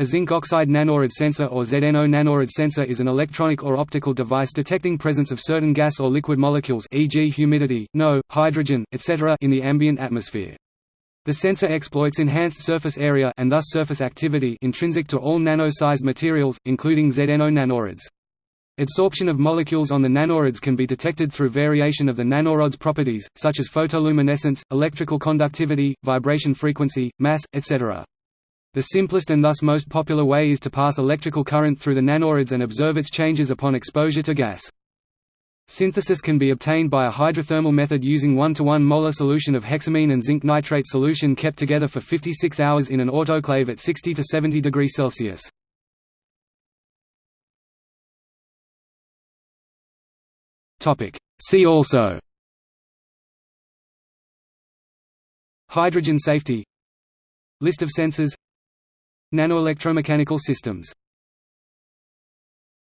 A zinc oxide nanorod sensor or ZNO nanorod sensor is an electronic or optical device detecting presence of certain gas or liquid molecules e.g. humidity, NO, hydrogen, etc. in the ambient atmosphere. The sensor exploits enhanced surface area and thus surface activity intrinsic to all nano-sized materials, including ZNO nanorods. Adsorption of molecules on the nanorods can be detected through variation of the nanorod's properties, such as photoluminescence, electrical conductivity, vibration frequency, mass, etc. The simplest and thus most popular way is to pass electrical current through the nanorods and observe its changes upon exposure to gas. Synthesis can be obtained by a hydrothermal method using 1 to 1 molar solution of hexamine and zinc nitrate solution kept together for 56 hours in an autoclave at 60 to 70 degrees Celsius. See also Hydrogen safety List of sensors Nanoelectromechanical systems